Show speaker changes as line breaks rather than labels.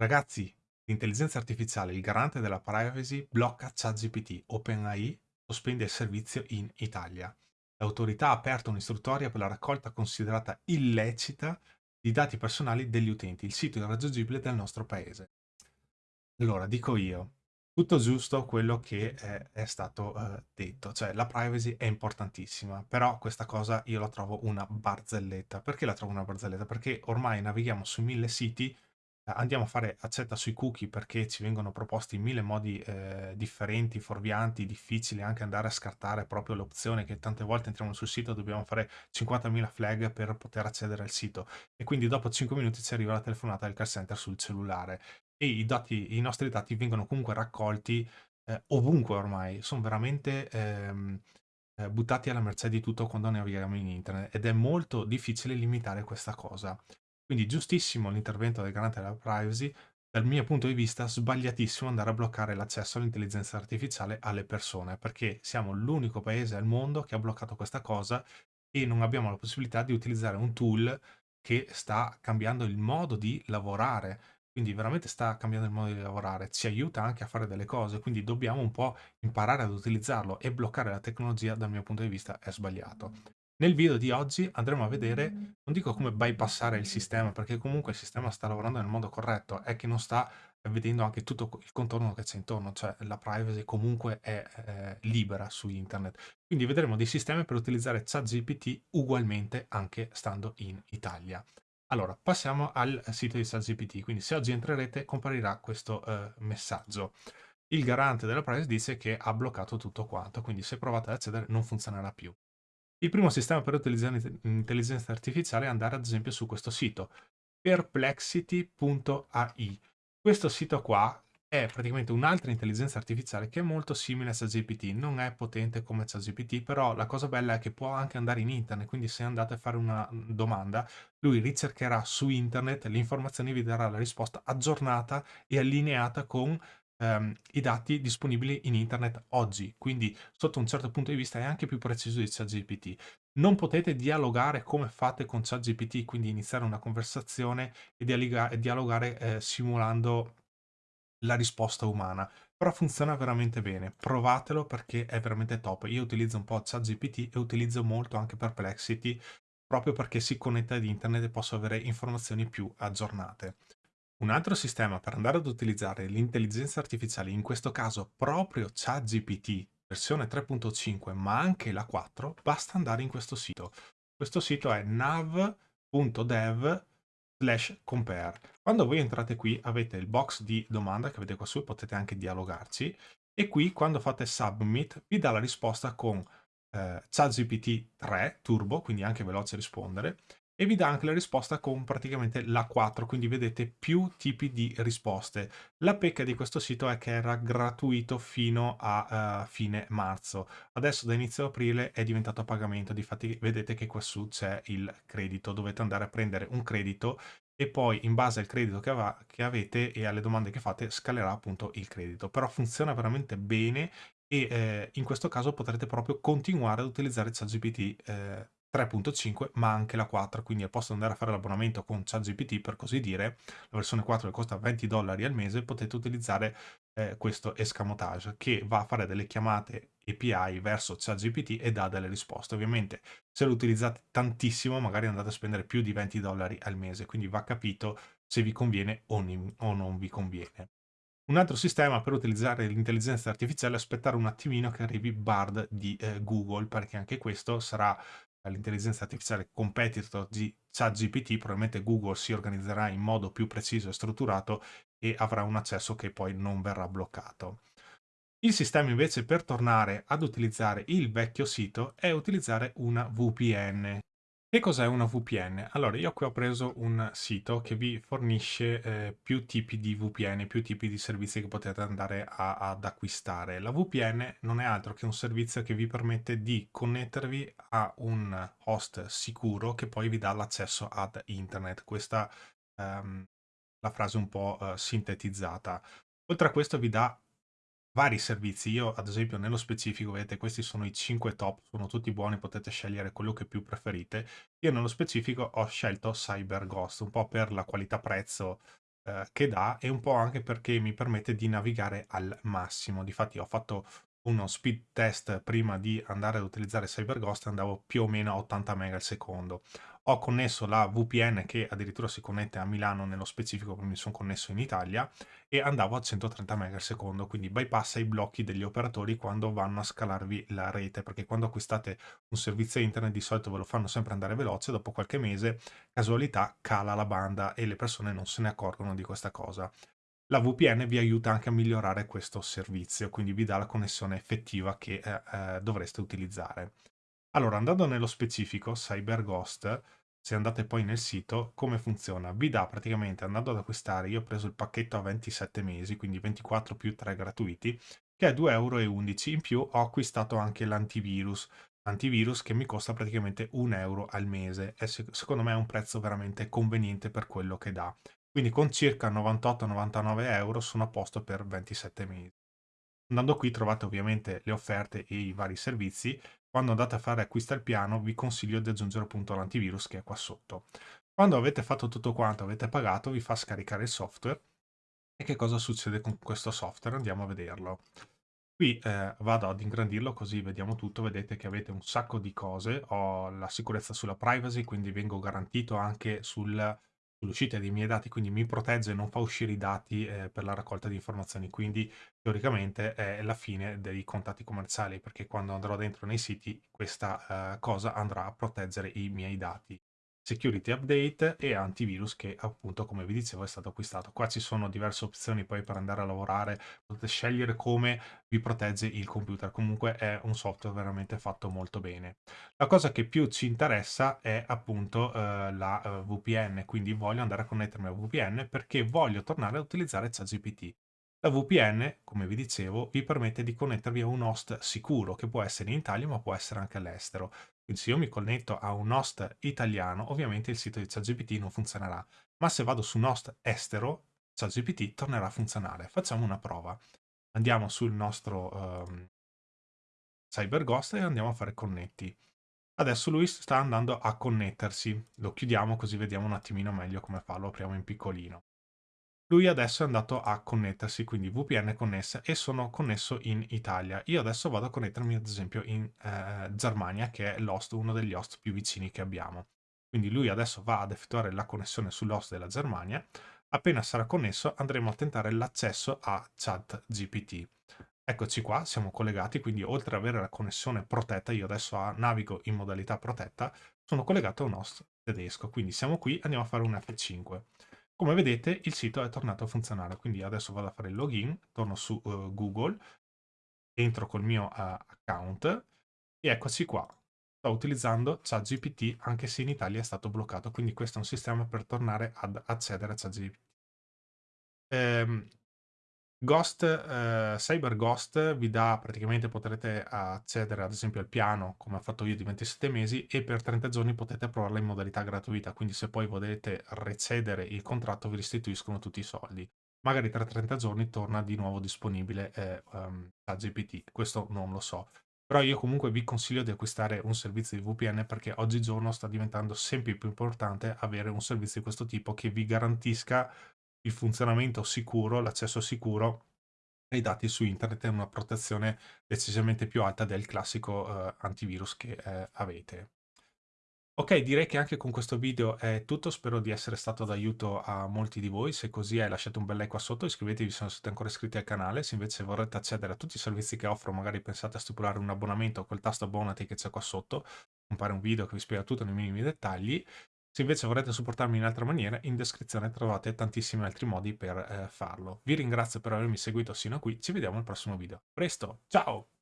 Ragazzi, l'intelligenza artificiale, il garante della privacy, blocca ChatGPT. OpenAI sospende il servizio in Italia. L'autorità ha aperto un'istruttoria per la raccolta considerata illecita di dati personali degli utenti. Il sito è irraggiungibile del nostro paese. Allora, dico io, tutto giusto quello che è, è stato uh, detto, cioè la privacy è importantissima, però questa cosa io la trovo una barzelletta. Perché la trovo una barzelletta? Perché ormai navighiamo su mille siti andiamo a fare accetta sui cookie perché ci vengono proposti in mille modi eh, differenti, fuorvianti, difficili anche andare a scartare proprio l'opzione che tante volte entriamo sul sito dobbiamo fare 50.000 flag per poter accedere al sito. E quindi dopo 5 minuti ci arriva la telefonata del call center sul cellulare. E i, dati, i nostri dati vengono comunque raccolti eh, ovunque ormai, sono veramente... Ehm, eh, buttati alla mercé di tutto quando navighiamo in internet ed è molto difficile limitare questa cosa. Quindi giustissimo l'intervento del garante della privacy, dal mio punto di vista sbagliatissimo andare a bloccare l'accesso all'intelligenza artificiale alle persone, perché siamo l'unico paese al mondo che ha bloccato questa cosa e non abbiamo la possibilità di utilizzare un tool che sta cambiando il modo di lavorare, quindi veramente sta cambiando il modo di lavorare, ci aiuta anche a fare delle cose, quindi dobbiamo un po' imparare ad utilizzarlo e bloccare la tecnologia dal mio punto di vista è sbagliato. Nel video di oggi andremo a vedere, non dico come bypassare il sistema, perché comunque il sistema sta lavorando nel modo corretto, è che non sta vedendo anche tutto il contorno che c'è intorno, cioè la privacy comunque è, è libera su internet. Quindi vedremo dei sistemi per utilizzare ChatGPT ugualmente anche stando in Italia. Allora, passiamo al sito di ChatGPT, quindi se oggi entrerete comparirà questo eh, messaggio. Il garante della privacy dice che ha bloccato tutto quanto, quindi se provate ad accedere non funzionerà più. Il primo sistema per utilizzare l'intelligenza artificiale è andare ad esempio su questo sito, perplexity.ai. Questo sito qua è praticamente un'altra intelligenza artificiale che è molto simile a ChatGPT, non è potente come ChatGPT, però la cosa bella è che può anche andare in internet, quindi se andate a fare una domanda, lui ricercherà su internet le informazioni e vi darà la risposta aggiornata e allineata con ehm, i dati disponibili in internet oggi, quindi sotto un certo punto di vista è anche più preciso di ChatGPT. Non potete dialogare come fate con ChatGPT, quindi iniziare una conversazione e dialogare eh, simulando la risposta umana, però funziona veramente bene. Provatelo perché è veramente top. Io utilizzo un po' ChatGPT e utilizzo molto anche Perplexity proprio perché si connette ad internet e posso avere informazioni più aggiornate. Un altro sistema per andare ad utilizzare l'intelligenza artificiale, in questo caso proprio ChatGPT versione 3.5 ma anche la 4, basta andare in questo sito. Questo sito è nav.dev slash compare. Quando voi entrate qui avete il box di domanda che vedete qua su, potete anche dialogarci e qui quando fate submit vi dà la risposta con eh, ChatGPT 3 Turbo, quindi anche veloce rispondere, e vi dà anche la risposta con praticamente la 4, quindi vedete più tipi di risposte. La pecca di questo sito è che era gratuito fino a uh, fine marzo, adesso da inizio aprile è diventato a pagamento, difatti vedete che qua su c'è il credito, dovete andare a prendere un credito e poi in base al credito che, che avete e alle domande che fate scalerà appunto il credito, però funziona veramente bene e eh, in questo caso potrete proprio continuare ad utilizzare ChatGPT eh, 3.5 ma anche la 4 quindi al posto di andare a fare l'abbonamento con ChatGPT per così dire. La versione 4 che costa 20 dollari al mese potete utilizzare eh, questo escamotage che va a fare delle chiamate API verso ChatGPT e dà delle risposte. Ovviamente se lo utilizzate tantissimo magari andate a spendere più di 20 dollari al mese. Quindi va capito se vi conviene o, o non vi conviene. Un altro sistema per utilizzare l'intelligenza artificiale è aspettare un attimino che arrivi Bard di eh, Google, perché anche questo sarà l'intelligenza artificiale competitor di ChatGPT, probabilmente Google si organizzerà in modo più preciso e strutturato e avrà un accesso che poi non verrà bloccato. Il sistema invece per tornare ad utilizzare il vecchio sito è utilizzare una VPN. Che cos'è una VPN? Allora, io qui ho preso un sito che vi fornisce eh, più tipi di VPN, più tipi di servizi che potete andare a, ad acquistare. La VPN non è altro che un servizio che vi permette di connettervi a un host sicuro che poi vi dà l'accesso ad internet. Questa è um, la frase un po' uh, sintetizzata. Oltre a questo vi dà vari servizi. Io, ad esempio, nello specifico, vedete, questi sono i 5 top, sono tutti buoni, potete scegliere quello che più preferite. Io nello specifico ho scelto CyberGhost, un po' per la qualità-prezzo eh, che dà e un po' anche perché mi permette di navigare al massimo. Difatti ho fatto uno speed test prima di andare ad utilizzare CyberGhost andavo più o meno a 80 MB al secondo. Ho connesso la VPN che addirittura si connette a Milano nello specifico, quindi sono connesso in Italia, e andavo a 130 MB al secondo, quindi bypassa i blocchi degli operatori quando vanno a scalarvi la rete, perché quando acquistate un servizio internet di solito ve lo fanno sempre andare veloce, dopo qualche mese, casualità, cala la banda e le persone non se ne accorgono di questa cosa. La VPN vi aiuta anche a migliorare questo servizio, quindi vi dà la connessione effettiva che eh, eh, dovreste utilizzare. Allora, andando nello specifico, CyberGhost, se andate poi nel sito, come funziona? Vi dà praticamente, andando ad acquistare, io ho preso il pacchetto a 27 mesi, quindi 24 più 3 gratuiti, che è 2,11 euro. In più ho acquistato anche l'antivirus, antivirus che mi costa praticamente 1 euro al mese e secondo me è un prezzo veramente conveniente per quello che dà. Quindi con circa 98-99 euro sono a posto per 27 mesi. Andando qui trovate ovviamente le offerte e i vari servizi quando andate a fare acquista al piano vi consiglio di aggiungere appunto l'antivirus che è qua sotto. Quando avete fatto tutto quanto, avete pagato, vi fa scaricare il software. E che cosa succede con questo software? Andiamo a vederlo. Qui eh, vado ad ingrandirlo così vediamo tutto, vedete che avete un sacco di cose, ho la sicurezza sulla privacy, quindi vengo garantito anche sul sull'uscita dei miei dati, quindi mi protegge e non fa uscire i dati eh, per la raccolta di informazioni, quindi teoricamente è la fine dei contatti commerciali, perché quando andrò dentro nei siti questa eh, cosa andrà a proteggere i miei dati security update e antivirus che appunto come vi dicevo è stato acquistato. Qua ci sono diverse opzioni poi per andare a lavorare, potete scegliere come vi protegge il computer, comunque è un software veramente fatto molto bene. La cosa che più ci interessa è appunto eh, la eh, VPN, quindi voglio andare a connettermi a VPN perché voglio tornare a utilizzare ChatGPT. La VPN, come vi dicevo, vi permette di connettervi a un host sicuro, che può essere in Italia ma può essere anche all'estero. Quindi se io mi connetto a un host italiano, ovviamente il sito di ChatGPT non funzionerà, ma se vado su un host estero, ChatGPT tornerà a funzionare. Facciamo una prova. Andiamo sul nostro um, CyberGhost e andiamo a fare connetti. Adesso lui sta andando a connettersi. Lo chiudiamo così vediamo un attimino meglio come fa. Lo apriamo in piccolino. Lui adesso è andato a connettersi, quindi VPN connessa e sono connesso in Italia. Io adesso vado a connettermi ad esempio in eh, Germania, che è l'host, uno degli host più vicini che abbiamo. Quindi lui adesso va ad effettuare la connessione sull'host della Germania. Appena sarà connesso andremo a tentare l'accesso a ChatGPT. Eccoci qua, siamo collegati, quindi oltre ad avere la connessione protetta, io adesso navigo in modalità protetta, sono collegato a un host tedesco. Quindi siamo qui, andiamo a fare un F5. Come vedete il sito è tornato a funzionare, quindi adesso vado a fare il login, torno su uh, Google, entro col mio uh, account e eccoci qua. Sto utilizzando ChatGPT anche se in Italia è stato bloccato, quindi questo è un sistema per tornare ad accedere a ChatGPT. Ehm, Ghost, eh, Cyber Ghost vi dà praticamente potrete accedere ad esempio al piano come ho fatto io di 27 mesi e per 30 giorni potete provarla in modalità gratuita. Quindi se poi volete recedere il contratto vi restituiscono tutti i soldi. Magari tra 30 giorni torna di nuovo disponibile eh, um, a GPT questo non lo so. Però io comunque vi consiglio di acquistare un servizio di VPN perché oggigiorno sta diventando sempre più importante avere un servizio di questo tipo che vi garantisca il funzionamento sicuro, l'accesso sicuro ai dati su internet e una protezione decisamente più alta del classico uh, antivirus che uh, avete. Ok, direi che anche con questo video è tutto, spero di essere stato d'aiuto a molti di voi, se così è lasciate un bel like qua sotto, iscrivetevi se non siete ancora iscritti al canale, se invece vorrete accedere a tutti i servizi che offro, magari pensate a stipulare un abbonamento col tasto abbonati che c'è qua sotto, compare un video che vi spiega tutto nei minimi dettagli, se invece vorrete supportarmi in altra maniera, in descrizione trovate tantissimi altri modi per eh, farlo. Vi ringrazio per avermi seguito sino a qui, ci vediamo al prossimo video. Presto, ciao!